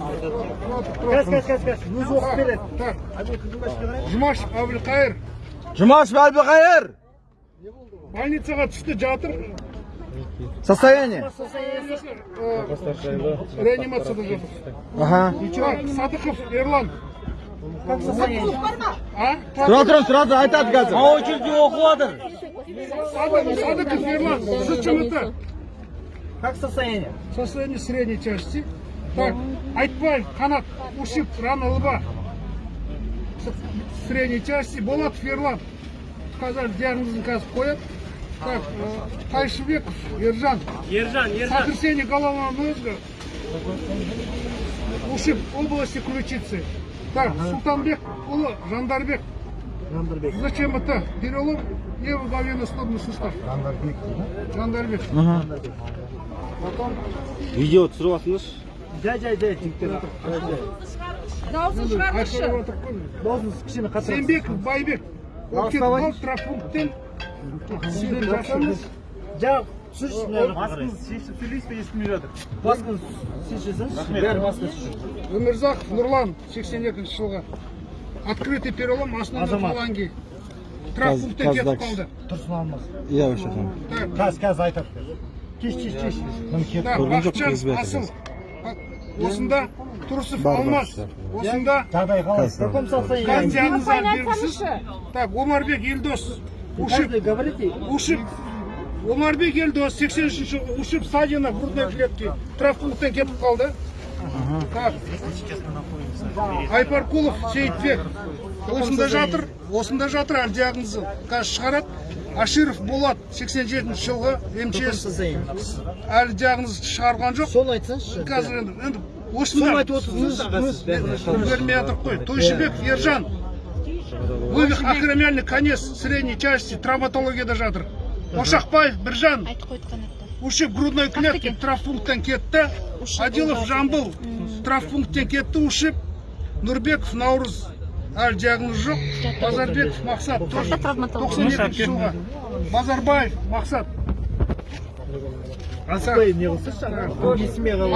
Кәс, кәс, кәс, кәс. Өзі оқып береді. Жұмаш Әбілқайыр Жұмаш Әбілқайыр. больницаға түсті жатыр. Состояние? Реанимацияда жатыр. Аха. Садықов Ерлан. Как состояние? А? Тұра тұрыңыз, тұра тұр, айтады қазір. очереди оқып жатыр. Садық- Садықов Ерлан. ЗЧМТ. Как состояние? Состояние средней части. Так, Айтбаев, Канат, Ушип, рана лба. С- Средней части. Болатов Ерлан. Қазір диагнозын қазір қояды. Так, э, Тайшыбеков Ержан. Ержан, Сотрясение головного мозга. Ушиб области ключицы. Так, Султанбек Улы, Жандарбек. Жандарбек. Зачем это? Перелом левоголенно-стопный сустав. Жандарбек. Жандарбек. Видео түсіріп алсаңызшы Жай, жай, жай, жігіттер. Жай, жай. дауысын шығарыңызшы. Дауысыңыз кішкене қатырыңыз. Сембеков, Байбек. Травмпункттен. Сіздер жақсыңыз. Жа, түсірші Басқын шешіп сөйлейсіз бе естімей жатыр. Басқын шешесіңіз. Бәрі басқын шешесің. Өмірзақов Нұрлан, 82 жылғы. Открытый перелом основной фаланги. Травмпункттен кетіп қалды. Тұрсын алмас. Иә, вообще Қазір, қазір айтады. Кеш, кеш, кеш. Бақытжан Асыл. Осында бар, Алмас. Осында Жағдай қалай? Диагнозы белгісіз. Так, Омарбек Елдос. Ушиб, ушиб. Омарбек Елдос, 83 ушиб стадияна грудной клетки. Травмпункттен кетіп қалды. Так. Айпаркулов Сейітбек. Осында жатыр. Осында жатыр әр диагнозы. Қазір шығарады. Аширов Болат, 87 жылғы МЧС. Әлі диагноз шығарған жоқ. Соны айтсаңызшы. қазір енді енді осында айтып отырсыңыз. бермей жатырмық қой тойшыбеков ержан вывих акромиальный конец средней части травматологияда жатыр ошақбаев біржан айтып қойды ушиб грудной клетки травмпункттен кетті адилов жамбыл травмпункттен кетті ушиб нұрбеков наурыз әлі диагноз жоқ базарбеков мақсат тоже тоқсан екінші жылғы базарбаев мақсат.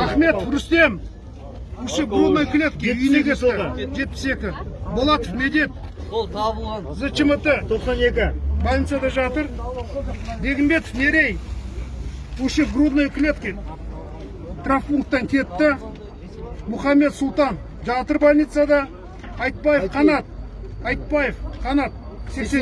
Ахметов Рустем. Ушиб грудной клетки үйіне кетті. 72. Болатов Медет. Ол табылған. ЗЧМТ. 92. Больницада жатыр. Бегімбетов Нерей. Ушиб грудной клетки. Травмпункттан кетті. Мухаммед Султан. Жатыр больницада. Айтбаев Қанат. Айтбаев Қанат. 87